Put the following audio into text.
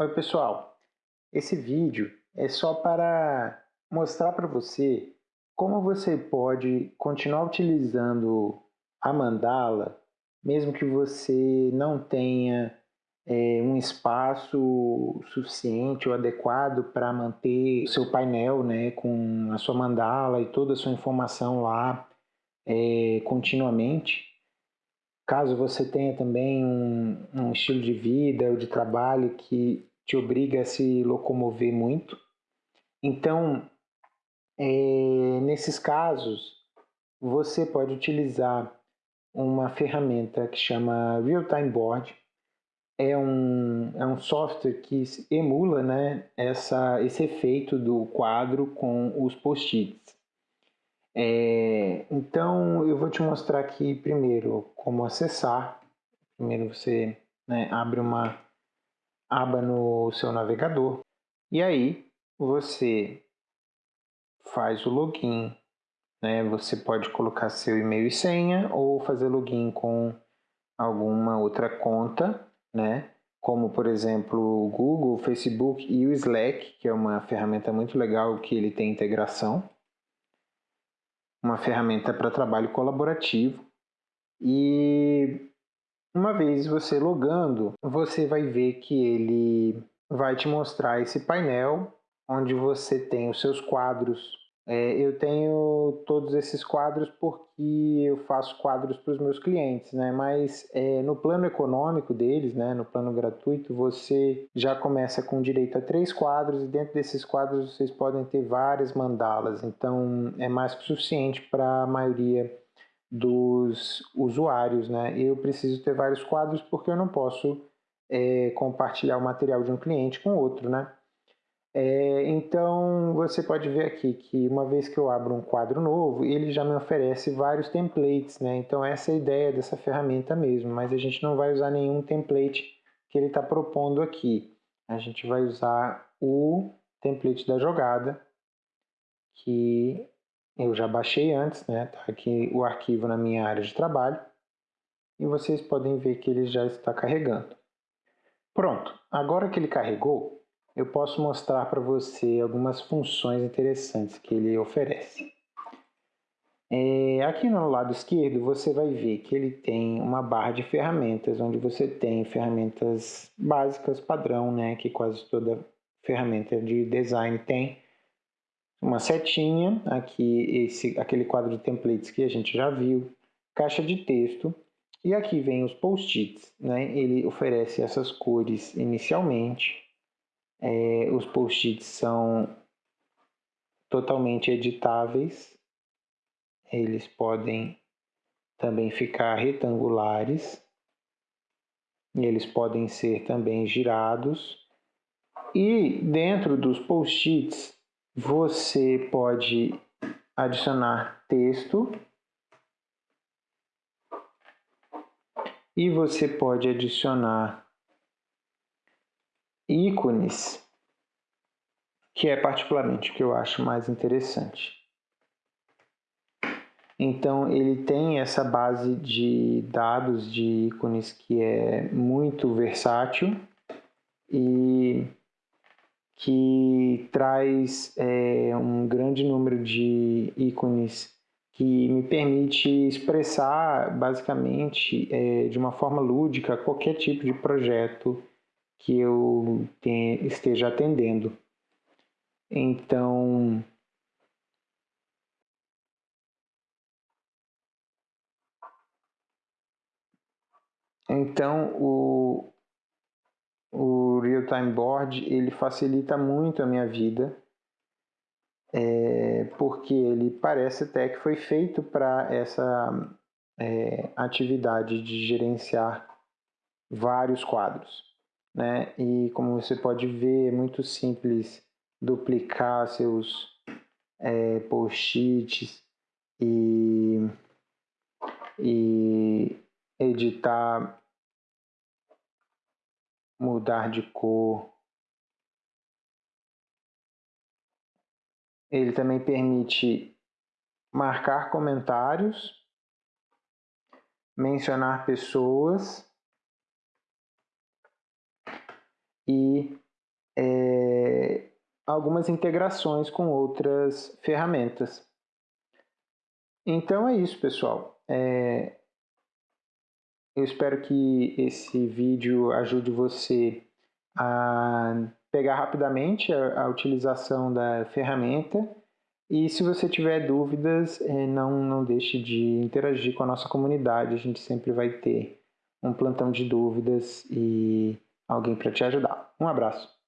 Oi pessoal, esse vídeo é só para mostrar para você como você pode continuar utilizando a mandala mesmo que você não tenha é, um espaço suficiente ou adequado para manter o seu painel né, com a sua mandala e toda a sua informação lá é, continuamente. Caso você tenha também um, um estilo de vida ou de trabalho que te obriga a se locomover muito. Então, é, nesses casos, você pode utilizar uma ferramenta que chama Real Time Board. É um, é um software que emula né, essa, esse efeito do quadro com os post-its. É, então, eu vou te mostrar aqui primeiro como acessar. Primeiro você né, abre uma aba no seu navegador e aí você faz o login. Né? Você pode colocar seu e-mail e senha ou fazer login com alguma outra conta, né? como por exemplo o Google, o Facebook e o Slack, que é uma ferramenta muito legal que ele tem integração. Uma ferramenta para trabalho colaborativo. E uma vez você logando, você vai ver que ele vai te mostrar esse painel onde você tem os seus quadros. É, eu tenho todos esses quadros porque eu faço quadros para os meus clientes, né? Mas é, no plano econômico deles, né? No plano gratuito, você já começa com direito a três quadros e dentro desses quadros vocês podem ter várias mandalas. Então é mais que suficiente para a maioria dos usuários. Né? Eu preciso ter vários quadros porque eu não posso é, compartilhar o material de um cliente com outro. Né? É, então você pode ver aqui que uma vez que eu abro um quadro novo, ele já me oferece vários templates. Né? Então essa é a ideia dessa ferramenta mesmo, mas a gente não vai usar nenhum template que ele está propondo aqui. A gente vai usar o template da jogada, que eu já baixei antes, né? Tá aqui o arquivo na minha área de trabalho. E vocês podem ver que ele já está carregando. Pronto, agora que ele carregou, eu posso mostrar para você algumas funções interessantes que ele oferece. É, aqui no lado esquerdo você vai ver que ele tem uma barra de ferramentas, onde você tem ferramentas básicas padrão, né, que quase toda ferramenta de design tem uma setinha, aqui esse, aquele quadro de templates que a gente já viu, caixa de texto, e aqui vem os post-its, né? ele oferece essas cores inicialmente, é, os post-its são totalmente editáveis, eles podem também ficar retangulares, eles podem ser também girados, e dentro dos post-its você pode adicionar texto e você pode adicionar ícones, que é particularmente o que eu acho mais interessante. Então ele tem essa base de dados de ícones que é muito versátil e que traz é, um grande número de ícones que me permite expressar basicamente é, de uma forma lúdica qualquer tipo de projeto que eu tenha, esteja atendendo. Então, então o, o real-time board ele facilita muito a minha vida, é, porque ele parece até que foi feito para essa é, atividade de gerenciar vários quadros. Né? E como você pode ver, é muito simples duplicar seus é, post-its e, e editar mudar de cor. Ele também permite marcar comentários, mencionar pessoas e é, algumas integrações com outras ferramentas. Então é isso, pessoal. É, eu espero que esse vídeo ajude você a pegar rapidamente a, a utilização da ferramenta e se você tiver dúvidas, é, não, não deixe de interagir com a nossa comunidade, a gente sempre vai ter um plantão de dúvidas e alguém para te ajudar. Um abraço!